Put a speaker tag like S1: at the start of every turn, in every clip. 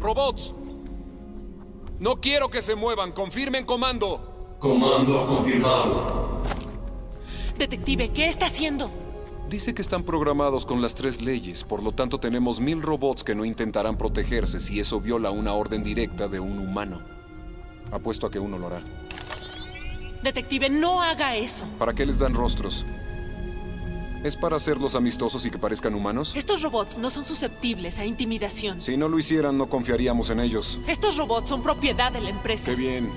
S1: Robots. No quiero que se muevan. Confirmen comando.
S2: Comando confirmado.
S3: Detective, ¿qué está haciendo?
S1: Dice que están programados con las tres leyes, por lo tanto tenemos mil robots que no intentarán protegerse si eso viola una orden directa de un humano. Apuesto a que uno lo hará.
S3: Detective, no haga eso.
S1: ¿Para qué les dan rostros? ¿Es para hacerlos amistosos y que parezcan humanos?
S3: Estos robots no son susceptibles a intimidación.
S1: Si no lo hicieran, no confiaríamos en ellos.
S3: Estos robots son propiedad de la empresa.
S1: Qué bien.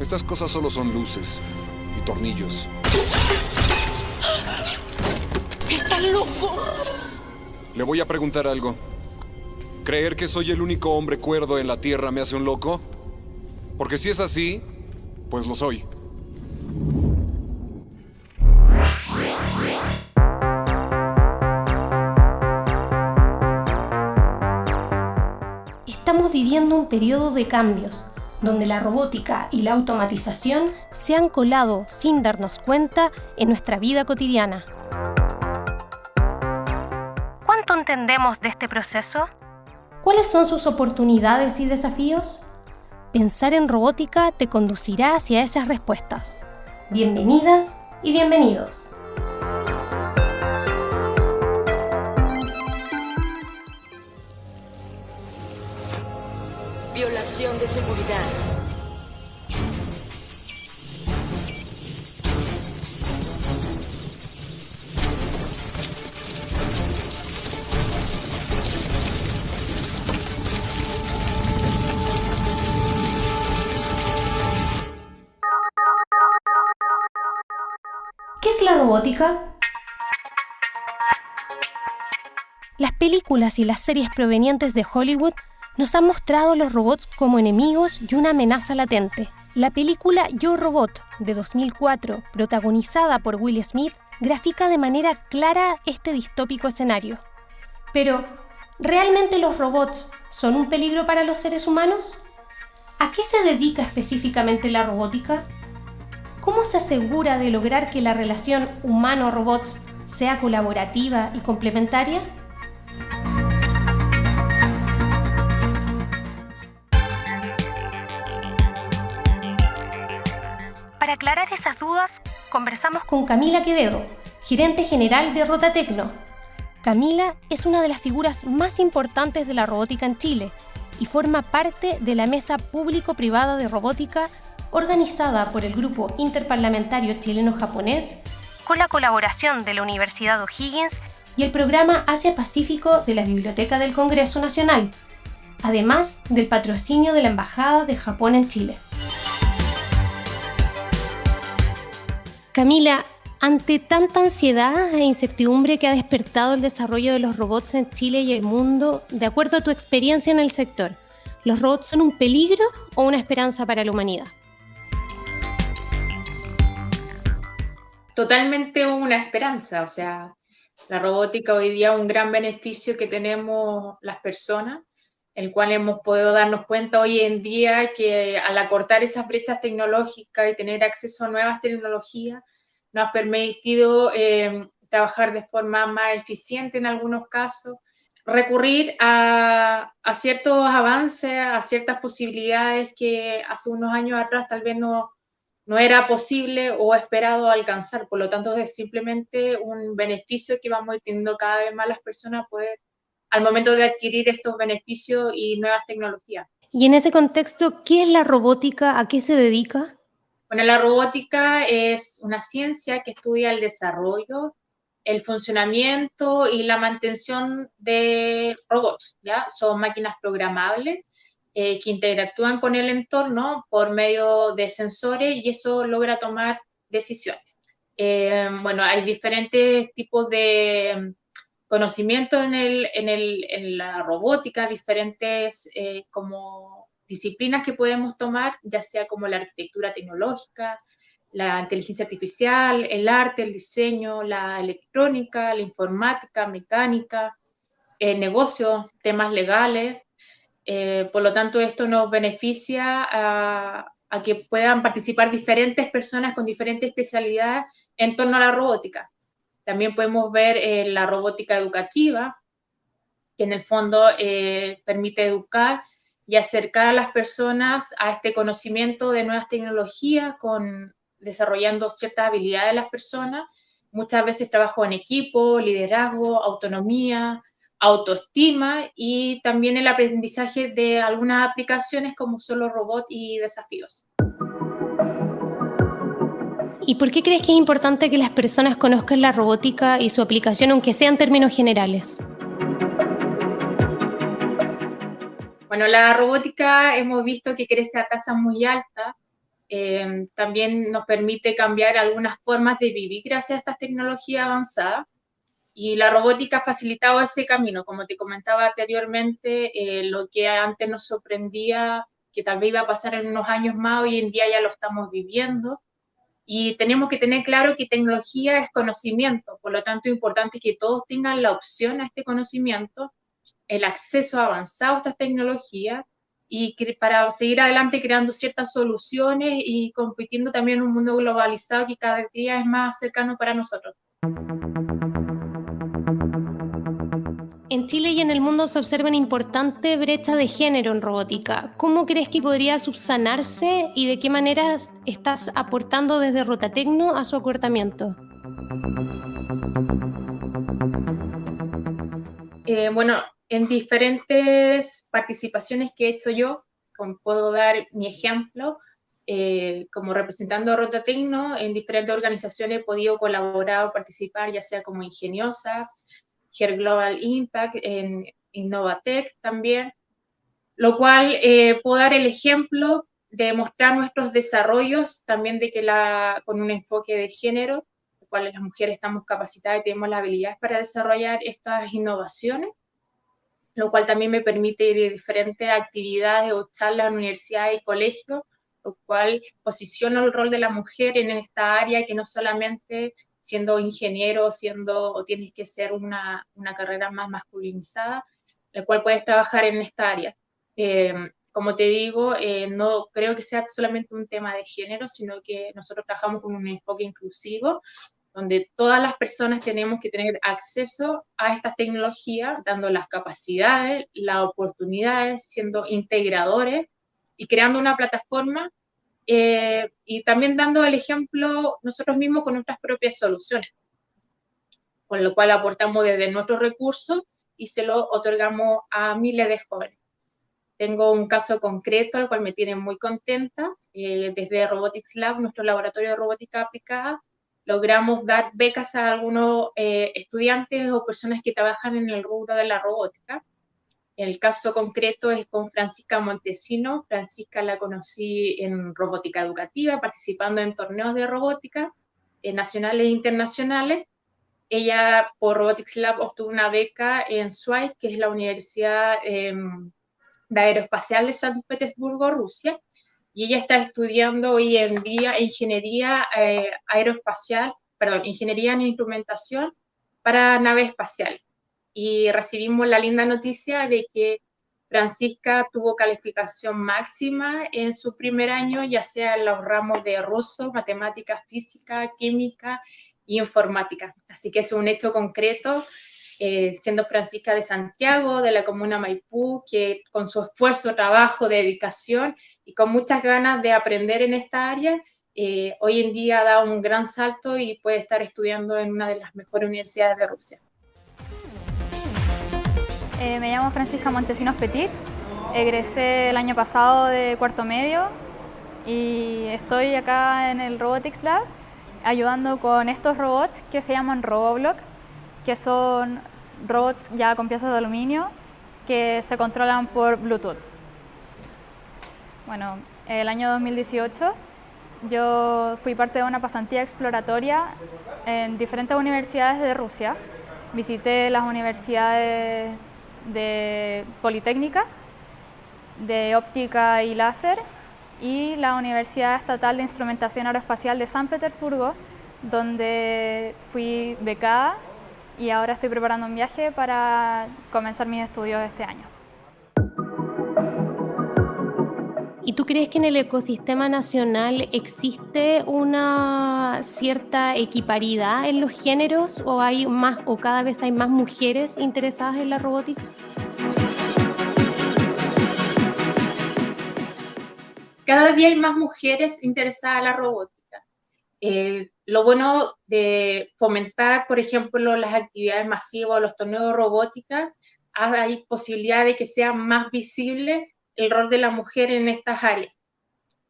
S1: Estas cosas solo son luces y tornillos.
S3: ¡Está loco!
S1: Le voy a preguntar algo. ¿Creer que soy el único hombre cuerdo en la Tierra me hace un loco? Porque si es así, pues lo soy.
S4: Periodo de cambios, donde la robótica y la automatización se han colado sin darnos cuenta en nuestra vida cotidiana. ¿Cuánto entendemos de este proceso? ¿Cuáles son sus oportunidades y desafíos? Pensar en robótica te conducirá hacia esas respuestas. Bienvenidas y bienvenidos.
S5: De seguridad.
S4: ¿Qué es la robótica? Las películas y las series provenientes de Hollywood nos han mostrado los robots como enemigos y una amenaza latente. La película Yo Robot de 2004, protagonizada por Will Smith, grafica de manera clara este distópico escenario. Pero, ¿realmente los robots son un peligro para los seres humanos? ¿A qué se dedica específicamente la robótica? ¿Cómo se asegura de lograr que la relación humano-robots sea colaborativa y complementaria? Para aclarar esas dudas, conversamos con Camila Quevedo, gerente general de Rotatecno. Camila es una de las figuras más importantes de la robótica en Chile y forma parte de la Mesa Público-Privada de Robótica organizada por el Grupo Interparlamentario Chileno-Japonés con la colaboración de la Universidad O'Higgins y el programa Asia-Pacífico de la Biblioteca del Congreso Nacional, además del patrocinio de la Embajada de Japón en Chile. Camila, ante tanta ansiedad e incertidumbre que ha despertado el desarrollo de los robots en Chile y el mundo, de acuerdo a tu experiencia en el sector, ¿los robots son un peligro o una esperanza para la humanidad?
S6: Totalmente una esperanza, o sea, la robótica hoy día es un gran beneficio que tenemos las personas, el cual hemos podido darnos cuenta hoy en día que al acortar esas brechas tecnológicas y tener acceso a nuevas tecnologías, nos ha permitido eh, trabajar de forma más eficiente en algunos casos, recurrir a, a, ciertos avances, a ciertas posibilidades que hace unos años atrás tal vez no, no era posible o esperado alcanzar. Por lo tanto, es simplemente un beneficio que vamos teniendo cada vez más las personas poder al momento de adquirir estos beneficios y nuevas tecnologías.
S4: Y en ese contexto, ¿qué es la robótica? ¿A qué se dedica?
S6: Bueno, la robótica es una ciencia que estudia el desarrollo, el funcionamiento y la mantención de robots, ¿ya? Son máquinas programables eh, que interactúan con el entorno por medio de sensores y eso logra tomar decisiones. Eh, bueno, hay diferentes tipos de conocimiento en, el, en, el, en la robótica, diferentes eh, como disciplinas que podemos tomar, ya sea como la arquitectura tecnológica, la inteligencia artificial, el arte, el diseño, la electrónica, la informática, mecánica, el negocio, temas legales. Eh, por lo tanto, esto nos beneficia a que puedan participar diferentes personas con diferentes especialidades en torno a la robótica. También podemos ver eh, la robótica educativa, que en el fondo eh, permite educar y acercar a las personas a este conocimiento de nuevas tecnologías, con, desarrollando ciertas habilidades de las personas. Muchas veces trabajo en equipo, liderazgo, autonomía, autoestima y también el aprendizaje de algunas aplicaciones como solo robot y desafíos.
S4: ¿Y por qué crees que es importante que las personas conozcan la robótica y su aplicación, aunque sea en términos generales?
S6: Bueno, la robótica hemos visto que crece a tasas muy altas. Eh, también nos permite cambiar algunas formas de vivir gracias a estas tecnologías avanzadas. Y la robótica ha facilitado ese camino. Como te comentaba anteriormente, eh, lo que antes nos sorprendía que tal vez iba a pasar en unos años más, hoy en día ya lo estamos viviendo. Y tenemos que tener claro que tecnología es conocimiento, por lo tanto es importante que todos tengan la opción a este conocimiento, el acceso avanzado a estas tecnologías y para seguir adelante creando ciertas soluciones y compitiendo también en un mundo globalizado que cada día es más cercano para nosotros.
S4: En Chile y en el mundo se observa una importante brecha de género en robótica. ¿Cómo crees que podría subsanarse y de qué manera estás aportando desde Rotatecno a su acortamiento?
S6: Eh, bueno, en diferentes participaciones que he hecho yo, como puedo dar mi ejemplo, eh, como representando a Rotatecno, en diferentes organizaciones he podido colaborar o participar, ya sea como ingeniosas, Global Impact, en Innovatech también, lo cual eh, puedo dar el ejemplo de mostrar nuestros desarrollos también de que la, con un enfoque de género, lo cual las mujeres estamos capacitadas y tenemos las habilidades para desarrollar estas innovaciones, lo cual también me permite ir a diferentes actividades o charlas en universidades y colegios, lo cual posiciona el rol de la mujer en esta área que no solamente siendo ingeniero, siendo, o tienes que ser una, una carrera más masculinizada, la cual puedes trabajar en esta área. Eh, como te digo, eh, no creo que sea solamente un tema de género, sino que nosotros trabajamos con un enfoque inclusivo, donde todas las personas tenemos que tener acceso a estas tecnologías, dando las capacidades, las oportunidades, siendo integradores y creando una plataforma eh, y también dando el ejemplo nosotros mismos con nuestras propias soluciones, con lo cual aportamos desde nuestros recursos y se lo otorgamos a miles de jóvenes. Tengo un caso concreto al cual me tiene muy contenta. Eh, desde Robotics Lab, nuestro laboratorio de robótica aplicada, logramos dar becas a algunos eh, estudiantes o personas que trabajan en el rubro de la robótica el caso concreto es con Francisca Montesino. Francisca la conocí en robótica educativa, participando en torneos de robótica eh, nacionales e internacionales. Ella por Robotics Lab obtuvo una beca en SWAI, que es la Universidad em, de Aeroespacial de San Petersburgo, Rusia, y ella está estudiando hoy en día ingeniería eh, aeroespacial, perdón, ingeniería en instrumentación para naves espaciales y recibimos la linda noticia de que Francisca tuvo calificación máxima en su primer año, ya sea en los ramos de ruso, matemática, física, química y informática. Así que es un hecho concreto, eh, siendo Francisca de Santiago, de la comuna Maipú, que con su esfuerzo, trabajo, dedicación y con muchas ganas de aprender en esta área, eh, hoy en día da un gran salto y puede estar estudiando en una de las mejores universidades de Rusia.
S7: Eh, me llamo Francisca Montesinos Petit, egresé el año pasado de cuarto medio y estoy acá en el Robotics Lab ayudando con estos robots que se llaman Roboblock, que son robots ya con piezas de aluminio que se controlan por Bluetooth. Bueno, el año 2018 yo fui parte de una pasantía exploratoria en diferentes universidades de Rusia. Visité las universidades de Politécnica, de Óptica y Láser y la Universidad Estatal de Instrumentación Aeroespacial de San Petersburgo, donde fui becada y ahora estoy preparando un viaje para comenzar mis estudios este año.
S4: ¿Y tú crees que en el ecosistema nacional existe una cierta equiparidad en los géneros o hay más o cada vez hay más mujeres interesadas en la robótica?
S6: cada día hay más mujeres interesadas en la robótica. Eh, lo bueno de fomentar, por ejemplo, las actividades masivas, los torneos de robótica, hay posibilidad de que sea más visible el rol de la mujer en estas áreas.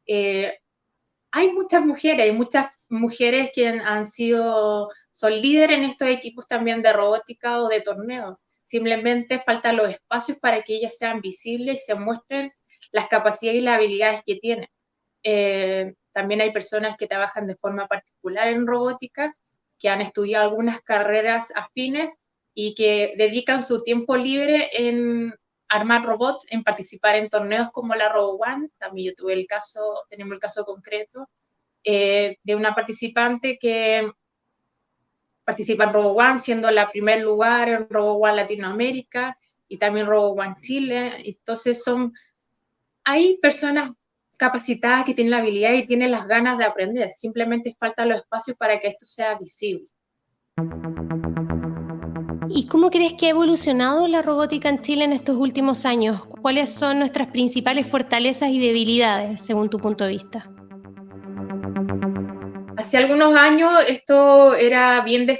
S6: Eh, hay muchas mujeres, hay muchas mujeres que han sido, son líderes en estos equipos también de robótica o de torneos. Simplemente faltan los espacios para que ellas sean visibles y se muestren las capacidades y las habilidades que tienen. Eh, también hay personas que trabajan de forma particular en robótica, que han estudiado algunas carreras afines y que dedican su tiempo libre en armar robots, en participar en torneos como la RoboOne. También yo tuve el caso, tenemos el caso concreto eh, de una participante que participa en RoboOne, siendo la primer lugar en RoboOne Latinoamérica y también RoboOne Chile. Entonces son, hay personas capacitadas que tienen la habilidad y tienen las ganas de aprender. Simplemente falta los espacios para que esto sea visible.
S4: ¿Y cómo crees que ha evolucionado la robótica en Chile en estos últimos años? ¿Cuáles son nuestras principales fortalezas y debilidades, según tu punto de vista?
S6: Hace algunos años esto era bien eh,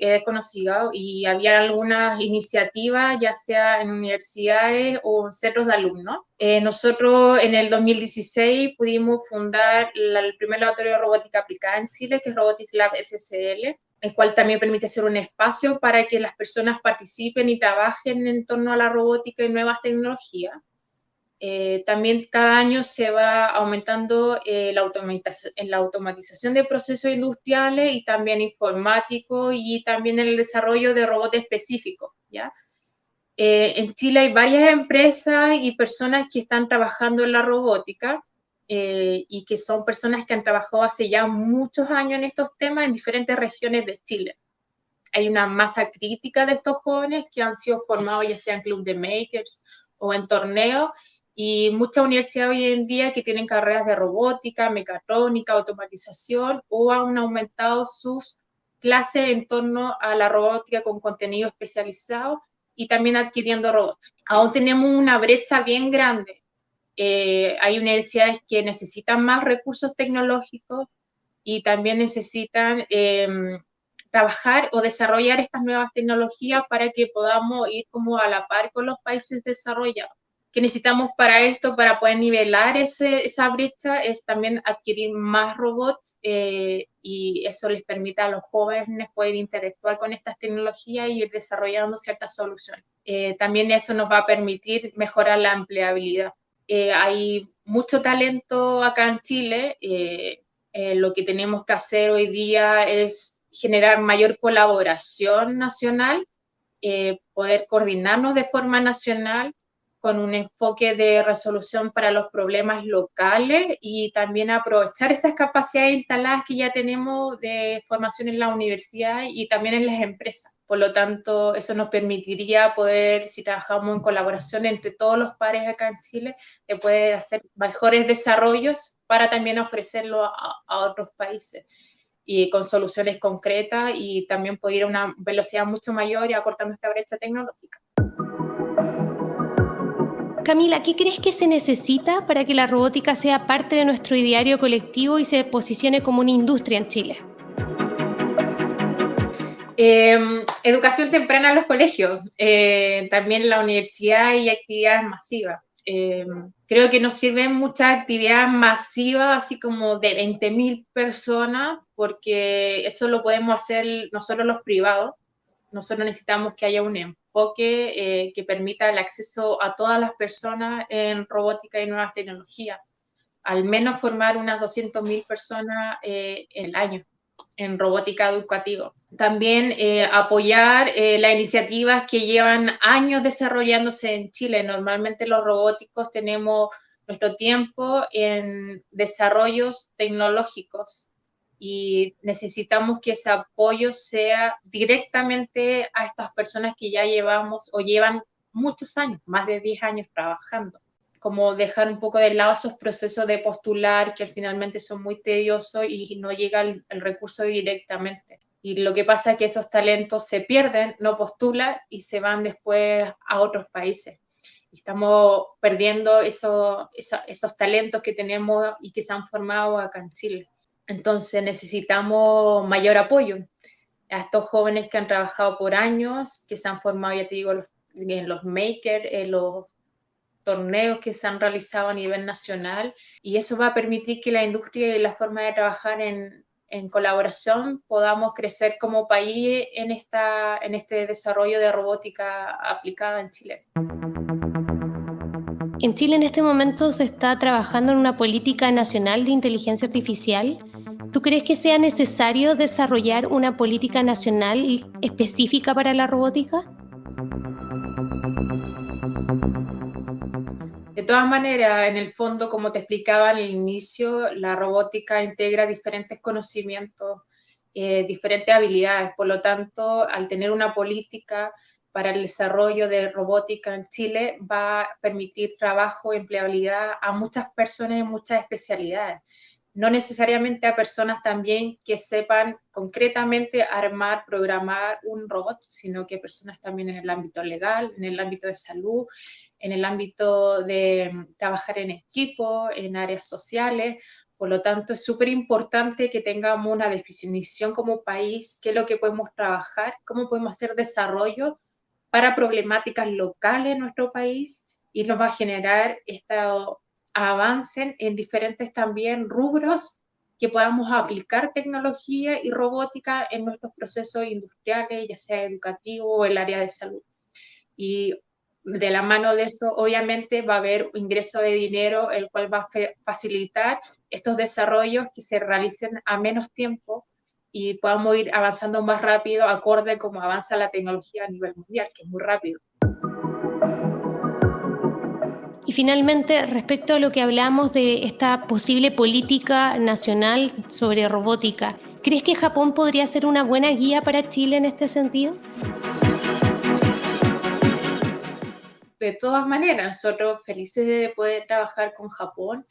S6: desconocido y había algunas iniciativas, ya sea en universidades o en centros de alumnos. Eh, nosotros en el 2016 pudimos fundar el primer laboratorio de robótica aplicada en Chile, que es Robotics Lab SSL, el cual también permite ser un espacio para que las personas participen y trabajen en torno a la robótica y nuevas tecnologías. Eh, también cada año se va aumentando eh, la, automatización, la automatización de procesos industriales y también informáticos y también el desarrollo de robots específicos. ¿ya? Eh, en Chile hay varias empresas y personas que están trabajando en la robótica y que son personas que han trabajado hace ya muchos años en estos temas en diferentes regiones de Chile. Hay una masa crítica de estos jóvenes que han sido formados ya sea en club de makers o en torneos y muchas universidades hoy en día que tienen carreras de robótica, mecatrónica, automatización o han aumentado sus clases en torno a la robótica con contenido especializado y también adquiriendo robots. Aún tenemos una brecha bien grande. Eh, hay universidades que necesitan más recursos tecnológicos y también necesitan em, trabajar o desarrollar estas nuevas tecnologías para que podamos ir como a la par con los países desarrollados que necesitamos para esto, para poder nivelar ese, esa brecha, es también adquirir más robots eh, y eso les permite a los jóvenes poder interactuar con estas tecnologías y ir desarrollando ciertas soluciones. Eh, también eso nos va a permitir mejorar la empleabilidad. Eh, hay mucho talento acá en Chile. lo que tenemos que hacer hoy día es generar mayor colaboración nacional, poder coordinarnos de forma nacional con un enfoque de resolución para los problemas locales y también aprovechar esas capacidades instaladas que ya tenemos de formación en la universidad y también en las empresas. Por lo tanto, eso nos permitiría poder, si trabajamos en colaboración entre todos los pares acá en Chile, de poder hacer mejores desarrollos para también ofrecerlo a, a otros países y con soluciones concretas y también poder ir a una velocidad mucho mayor y acortar nuestra brecha tecnológica.
S4: Camila, ¿qué crees que se necesita para que la robótica sea parte de nuestro ideario colectivo y se posicione como una industria en Chile?
S6: Em, educación temprana en los colegios, eh, también en la universidad y actividades masivas. Em, creo que nos sirven muchas actividades masivas, así como de 20.000 personas, porque eso lo podemos hacer nosotros los privados. Nosotros necesitamos que haya un enfoque eh, que permita el acceso a todas las personas en robótica y nuevas tecnologías. Al menos formar unas 200.000 personas eh, el año en robótica educativa. También eh, apoyar las iniciativas que llevan años desarrollándose en Chile. Normalmente los robóticos tenemos nuestro tiempo en desarrollos tecnológicos y necesitamos que ese apoyo sea directamente a estas personas que ya llevamos o llevan muchos años, más de 10 años trabajando. Como dejar un poco de lado esos procesos de postular que finalmente son muy tediosos y no llega el, recurso directamente. Y lo que pasa es que esos talentos se pierden, no postulan y se van después a otros países. Estamos perdiendo eso, esos talentos que tenemos y que se han formado acá en Chile. Entonces necesitamos mayor apoyo a estos jóvenes que han trabajado por años, que se han formado, ya te digo, en los makers, en los torneos que se han realizado a nivel nacional y eso va a permitir que la industria y la forma de trabajar en, en colaboración podamos crecer como país en, esta, en este desarrollo de robótica aplicada en Chile.
S4: En Chile en este momento se está trabajando en una política nacional de inteligencia artificial. ¿Tú crees que sea necesario desarrollar una política nacional específica para la robótica?
S6: De todas maneras, en el fondo, como te explicaba en el inicio, la robótica integra diferentes conocimientos, eh, diferentes habilidades. Por lo tanto, al tener una política para el desarrollo de robótica en Chile, va a permitir trabajo y empleabilidad a muchas personas en muchas especialidades. No necesariamente a personas también que sepan concretamente armar, programar un robot, sino que personas también en el ámbito legal, en el ámbito de salud, en el ámbito de mm, trabajar en equipo, en áreas sociales. Por lo tanto, es súper importante que tengamos una definición como país, qué es lo que podemos trabajar, cómo podemos hacer desarrollo para problemáticas locales en nuestro país y nos va a generar este avance en diferentes también rubros que podamos aplicar tecnología y robótica en nuestros procesos industriales, ya sea educativo o el área de salud. Y de la mano de eso, obviamente, va a haber ingreso de dinero, el cual va a facilitar estos desarrollos que se realicen a menos tiempo y podamos ir avanzando más rápido, acorde como avanza la tecnología a nivel mundial, que es muy rápido.
S4: Y finalmente, respecto a lo que hablamos de esta posible política nacional sobre robótica, ¿crees que Japón podría ser una buena guía para Chile en este sentido?
S6: de todas maneras, nosotros felices de poder trabajar con Japón,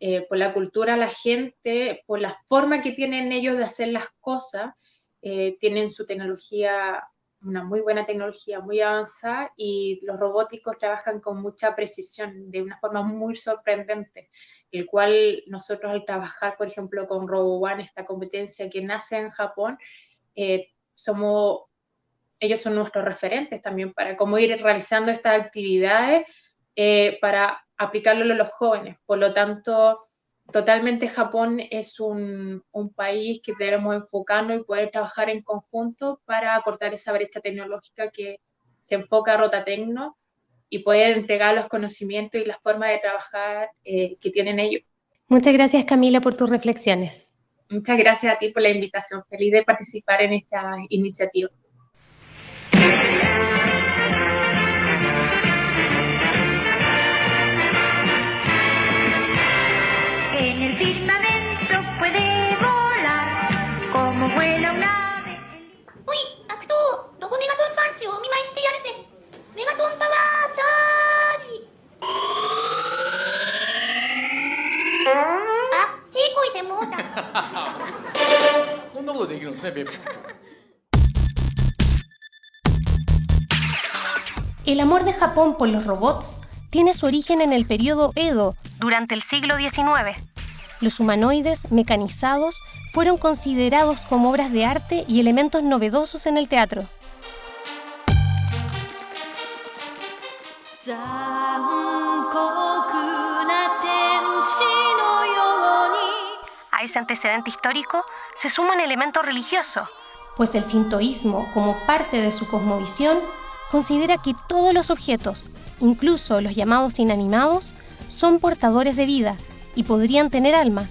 S6: eh, por la cultura, la gente, por la forma que tienen ellos de hacer las cosas, eh, tienen su tecnología, una muy buena tecnología, muy avanzada, y los robóticos trabajan con mucha precisión, de una forma muy sorprendente, el cual nosotros al trabajar, por ejemplo, con RoboOne, esta competencia que nace en Japón, eh, somos ellos son nuestros referentes también para cómo ir realizando estas actividades eh, para aplicarlo a los jóvenes. Por lo tanto, totalmente Japón es un, un, país que debemos enfocarnos y poder trabajar en conjunto para acortar esa brecha tecnológica que se enfoca a Rotatecno y poder entregar los conocimientos y las formas de trabajar eh, que tienen ellos.
S4: Muchas gracias Camila por tus reflexiones.
S6: Muchas gracias a ti por la invitación. Feliz de participar en esta iniciativa.
S4: El amor de Japón por los robots tiene su origen en el periodo Edo, durante el siglo XIX. Los humanoides mecanizados fueron considerados como obras de arte y elementos novedosos en el teatro. A ese antecedente histórico se suma un elemento religioso, pues el shintoísmo, como parte de su cosmovisión, considera que todos los objetos, incluso los llamados inanimados, son portadores de vida y podrían tener alma,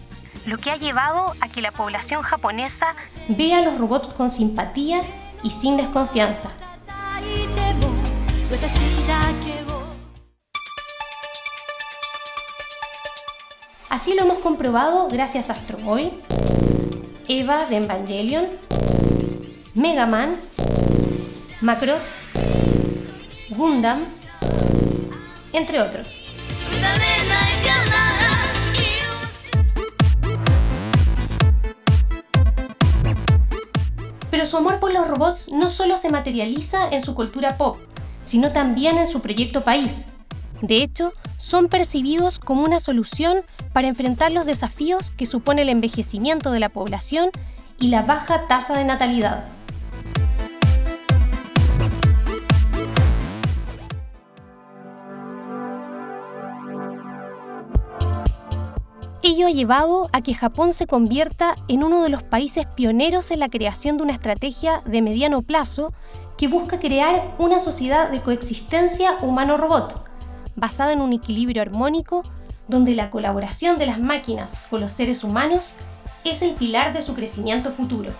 S4: lo que ha llevado a que la población japonesa vea a los robots con simpatía y sin desconfianza. Así lo hemos comprobado gracias a Astro Boy, Eva de Evangelion, Mega Man, Macross, Gundam, entre otros. Pero su amor por los robots no solo se materializa en su cultura pop, sino también en su proyecto país. De hecho, son percibidos como una solución para enfrentar los desafíos que supone el envejecimiento de la población y la baja tasa de natalidad. Ello ha llevado a que Japón se convierta en uno de los países pioneros en la creación de una estrategia de mediano plazo que busca crear una sociedad de coexistencia humano-robot, basada en un equilibrio armónico donde la colaboración de las máquinas con los seres humanos es el pilar de su crecimiento futuro.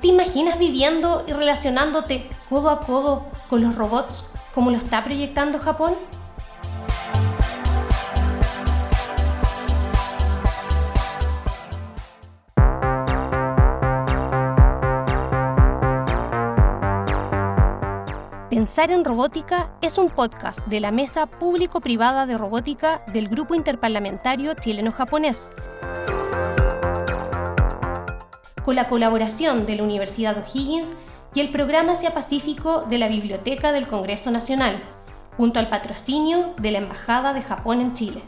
S4: ¿Te imaginas viviendo y relacionándote codo a codo con los robots como lo está proyectando Japón? Pensar en Robótica es un podcast de la Mesa Público-Privada de Robótica del Grupo Interparlamentario Chileno-Japonés, con la colaboración de la Universidad O'Higgins y el Programa Asia Pacífico de la Biblioteca del Congreso Nacional, junto al patrocinio de la Embajada de Japón en Chile.